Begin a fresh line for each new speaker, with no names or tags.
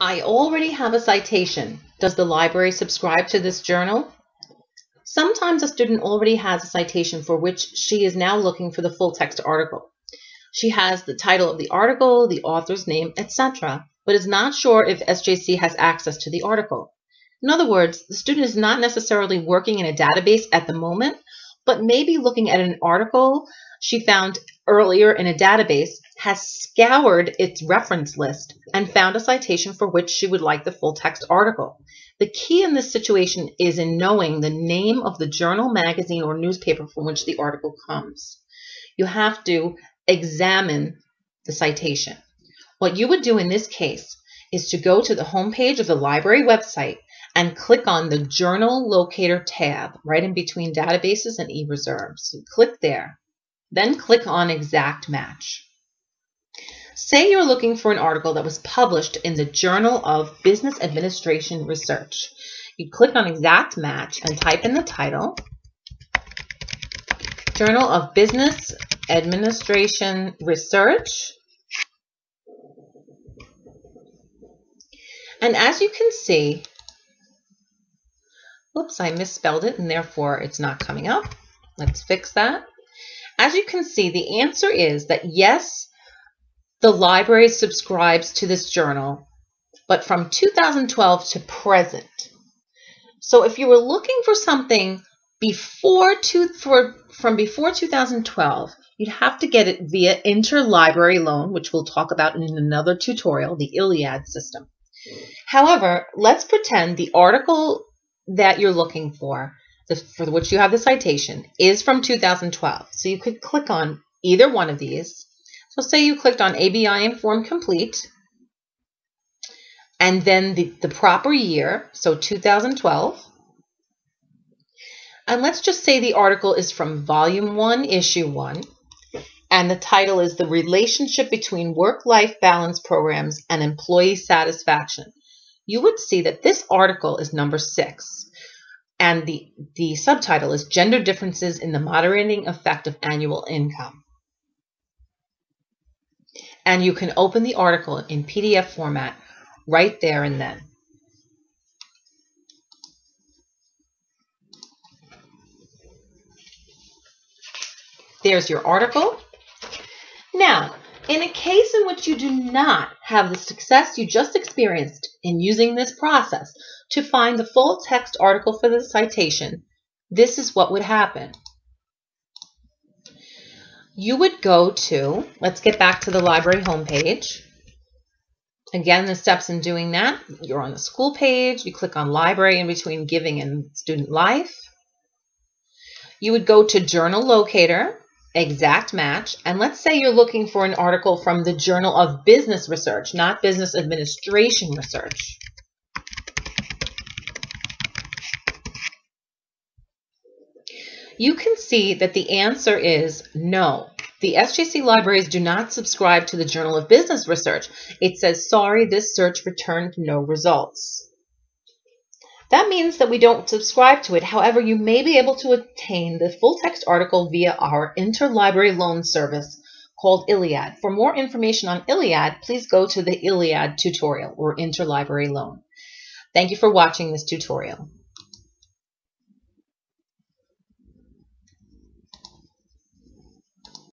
I already have a citation. Does the library subscribe to this journal? Sometimes a student already has a citation for which she is now looking for the full text article. She has the title of the article, the author's name, etc., but is not sure if SJC has access to the article. In other words, the student is not necessarily working in a database at the moment, but maybe looking at an article she found earlier in a database has scoured its reference list and found a citation for which she would like the full text article. The key in this situation is in knowing the name of the journal, magazine, or newspaper from which the article comes. You have to examine the citation. What you would do in this case is to go to the homepage of the library website and click on the Journal Locator tab right in between databases and e-reserves. So click there. Then click on Exact Match. Say you're looking for an article that was published in the Journal of Business Administration Research. You click on Exact Match and type in the title, Journal of Business Administration Research. And as you can see, whoops, I misspelled it and therefore it's not coming up. Let's fix that. As you can see, the answer is that yes, the library subscribes to this journal, but from 2012 to present. So if you were looking for something before two, for, from before 2012, you'd have to get it via interlibrary loan, which we'll talk about in another tutorial, the ILLiad system. However, let's pretend the article that you're looking for the, for which you have the citation is from 2012. So you could click on either one of these. So say you clicked on ABI Inform Complete, and then the, the proper year, so 2012. And let's just say the article is from Volume 1, Issue 1, and the title is The Relationship Between Work-Life Balance Programs and Employee Satisfaction. You would see that this article is number 6 and the, the subtitle is Gender Differences in the Moderating Effect of Annual Income. And you can open the article in PDF format right there and then. There's your article. In a case in which you do not have the success you just experienced in using this process, to find the full text article for the citation, this is what would happen. You would go to, let's get back to the library homepage. Again, the steps in doing that, you're on the school page, you click on library in between giving and student life. You would go to journal locator, exact match, and let's say you're looking for an article from the Journal of Business Research, not Business Administration Research. you can see that the answer is no. The SJC libraries do not subscribe to the Journal of Business Research. It says, sorry, this search returned no results. That means that we don't subscribe to it. However, you may be able to obtain the full text article via our interlibrary loan service called ILLiad. For more information on ILLiad, please go to the ILLiad tutorial or interlibrary loan. Thank you for watching this tutorial.